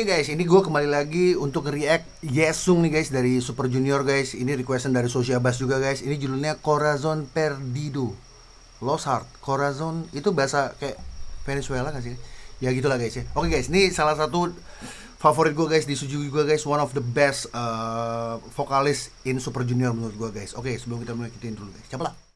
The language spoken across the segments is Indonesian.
Oke guys, ini gue kembali lagi untuk react Yesung nih guys dari Super Junior guys. Ini requestan dari Sosia Bass juga guys. Ini judulnya Corazon Perdido. Lost Heart. Corazon itu bahasa kayak Venezuela kan sih? Ya gitulah guys ya. Oke guys, ini salah satu favorit gue guys di Suju juga guys. One of the best uh, vokalis in Super Junior menurut gue guys. Oke, sebelum kita mulai kita dulu guys. Coba lah.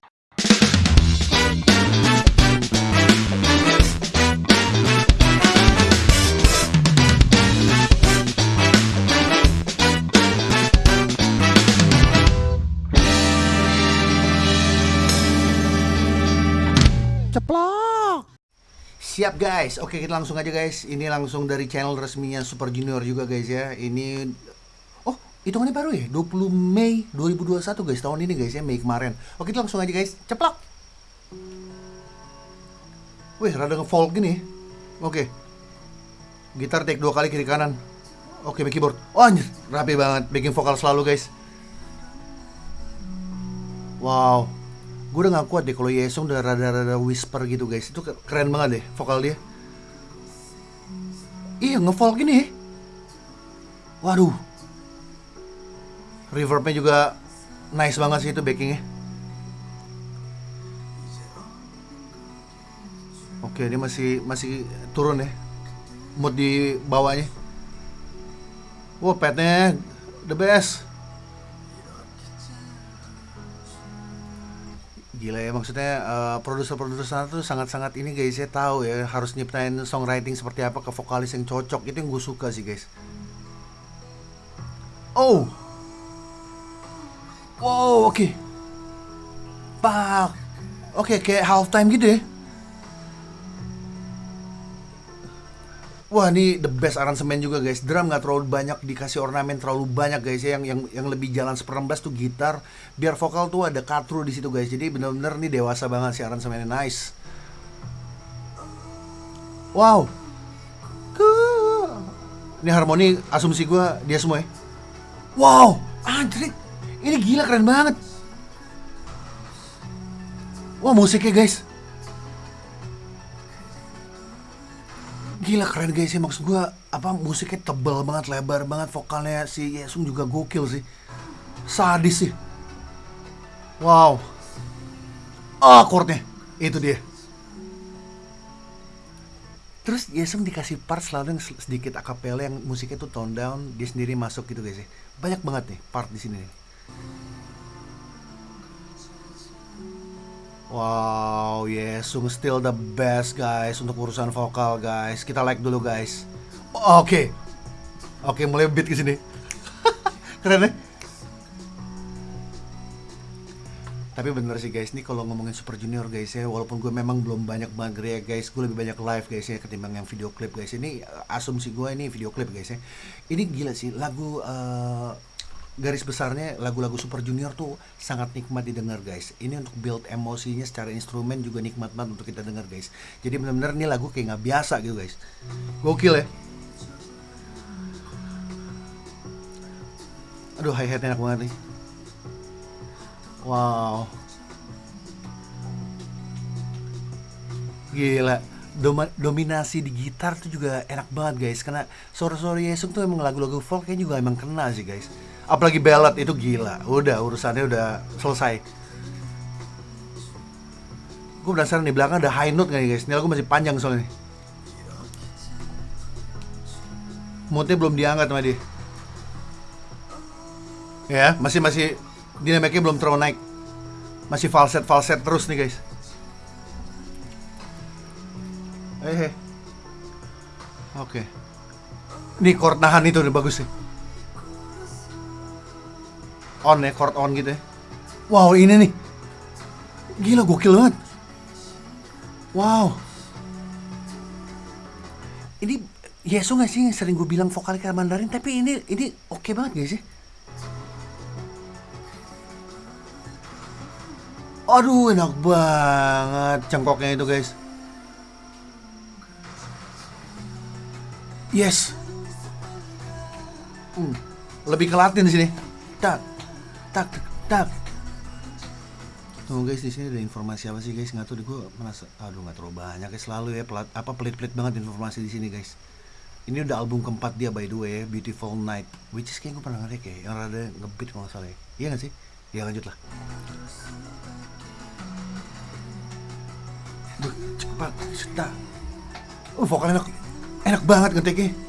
Siap guys. Oke, kita langsung aja guys. Ini langsung dari channel resminya Super Junior juga guys ya. Ini Oh, hitungannya baru ya? 20 Mei 2021 guys. Tahun ini guys ya, Mei kemarin. Oke, kita langsung aja guys. Ceplok. Wih, rada nge-folk gini. Oke. Gitar take dua kali kiri kanan. Oke, keyboard. Oh, anjir, rapi banget. Backing vokal selalu guys. Wow gue udah gak kuat deh kalau Yesung udah rada-rada whisper gitu guys. Itu keren banget deh vokal dia. Iya ngefolk gini. Waduh. Reverbnya juga nice banget sih itu backingnya. Oke dia masih masih turun ya. Mood di bawahnya. Wah petnya the best Gila ya maksudnya uh, produser-produser sana tuh sangat-sangat ini guys ya tahu ya harus nyiptain songwriting seperti apa ke vokalis yang cocok itu yang gue suka sih guys. Oh, wow oke, okay. pak, oke okay, kayak halftime gitu ya. Wah ini the best aransemen juga guys. Drum nggak terlalu banyak dikasih ornamen terlalu banyak guys ya. Yang yang yang lebih jalan seperempat tuh gitar. Biar vokal tuh ada katru di situ guys. Jadi bener-bener nih dewasa banget sih aransemennya. Nice. Wow. Ini harmoni asumsi gue dia semua ya? Wow. Anjir Ini gila keren banget. Wah musiknya guys Gila keren guys sih. Maksud gue apa musiknya tebel banget lebar banget vokalnya si Yesung juga gokil sih. Sadis sih. Wow. Oh chordnya itu dia. Terus Yesung dikasih part selalu yang sedikit akapela yang musiknya tuh tone down dia sendiri masuk gitu guys ya banyak banget nih part di sini nih. Wow, Yesung still the best guys untuk urusan vokal guys. Kita like dulu guys. Oke. Okay. Oke, okay, mulai beat ke sini. Keren ya? Tapi bener sih guys, ini kalau ngomongin Super Junior guys ya, walaupun gue memang belum banyak banget ya guys, gue lebih banyak live guys ya ketimbang yang video klip guys. Ini asumsi gue ini video klip guys ya. Ini gila sih lagu uh, garis besarnya lagu-lagu Super Junior tuh sangat nikmat didengar guys. Ini untuk build emosinya secara instrumen juga nikmat banget untuk kita dengar guys. Jadi benar-benar ini lagu kayak nggak biasa gitu guys. Gokil ya. Aduh hi hat enak banget nih. Wow. Gila. Doma, dominasi di gitar tuh juga enak banget guys karena suara-suara Yesung tuh emang lagu-lagu folk kayaknya juga emang kena sih guys apalagi ballad itu gila. Udah urusannya udah selesai. Gue penasaran di belakang ada high note gak nih guys? Ini lagu masih panjang soalnya moodnya belum diangkat sama dia. Ya masih masih dinamiknya belum terlalu naik. Masih falset falset terus nih guys. Eh, eh. oke. Okay. nih chord nahan itu udah bagus sih on ya, chord on gitu ya. Wow, ini nih. Gila gokil banget. Wow. Ini Yesu gak sih sering gue bilang vokal kayak Mandarin tapi ini ini oke okay banget gak sih? Aduh enak banget cengkoknya itu guys. Yes. Hmm, lebih ke Latin sini. Tak tak tak. Tuh guys di sini ada informasi apa sih guys? Nggak tahu deh gue merasa aduh nggak terlalu banyak ya selalu ya pelat, apa pelit-pelit banget informasi di sini guys. Ini udah album keempat dia by the way Beautiful Night. Which is kayak gue pernah ngerti kayak yang rada ngebeat kalau nggak salah ya. Iya gak sih? Ya lanjut lah. Cepat sudah. Uh vokalnya enak enak banget ngetiknya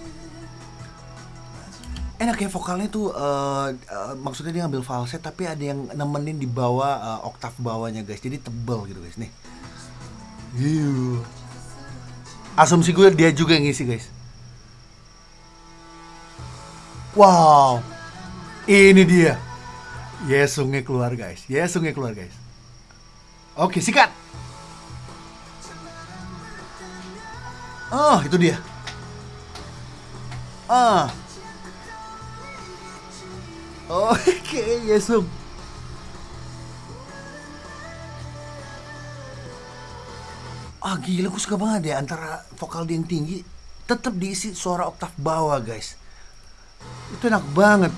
enak ya vokalnya tuh eh, eh, maksudnya dia ngambil falset tapi ada yang nemenin di bawah eh, oktav bawahnya guys. Jadi tebel gitu guys. Nih. Asumsi gue dia juga yang ngisi guys. Wow. Ini dia. Yesungnya keluar guys. Yesungnya keluar guys. Oke sikat. Oh itu dia. Ah Oke, Yesung. Ah gila, gue suka banget ya antara vokal dia yang tinggi tetap diisi suara oktav bawah guys. Itu enak banget.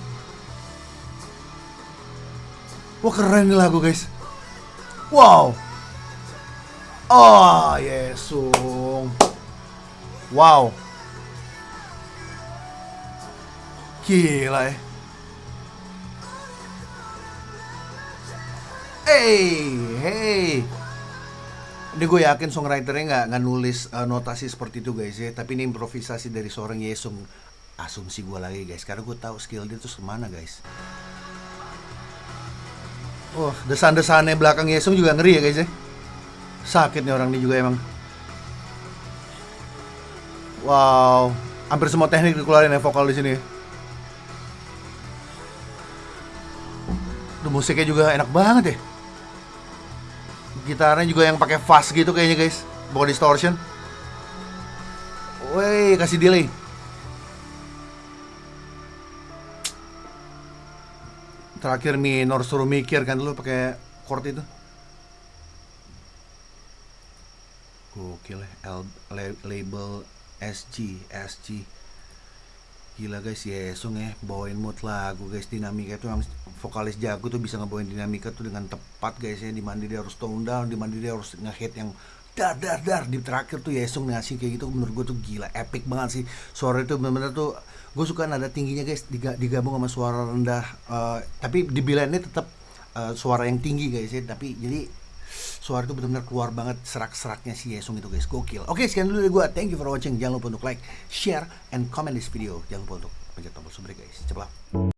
Wah keren nih lagu guys. Wow. Oh, Yesung. Wow. Gila ya. Hey, hey. Ini gue yakin songwriternya nggak nggak nulis uh, notasi seperti itu guys ya. Tapi ini improvisasi dari seorang Yesung. Asumsi gue lagi guys, karena gue tahu skill dia tuh semana guys. Oh, desan-desannya belakang Yesung juga ngeri ya guys ya. Sakit nih orang ini juga emang. Wow, hampir semua teknik dikeluarin ya vokal di sini. Duh, musiknya juga enak banget ya gitarnya juga yang pakai fuzz gitu kayaknya guys bukan distortion Woi, kasih delay. Terakhir minor suruh mikir kan dulu pakai chord itu. Gokil ya, label SG, SG. Gila guys, Yesung ya, bawain mood lagu guys, dinamika itu yang vokalis jago tuh bisa ngebawain dinamika tuh dengan tepat guys ya, di mana dia harus tone down, di mana dia harus nge-hit yang dar dar dar di terakhir tuh Yesung ngasih kayak gitu menurut gue tuh gila epic banget sih. Suara itu bener-bener tuh gue suka nada tingginya guys diga- digabung sama suara rendah eh, tapi di ini tetap eh, suara yang tinggi guys ya tapi jadi suara itu benar-benar keluar banget serak-seraknya si Yesung itu guys. Gokil. Oke sekian dulu dari gue thank you for watching. Jangan lupa untuk like share and comment this video. Jangan lupa untuk pencet tombol subscribe guys. Cepet